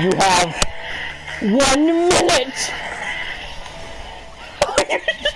You have one minute.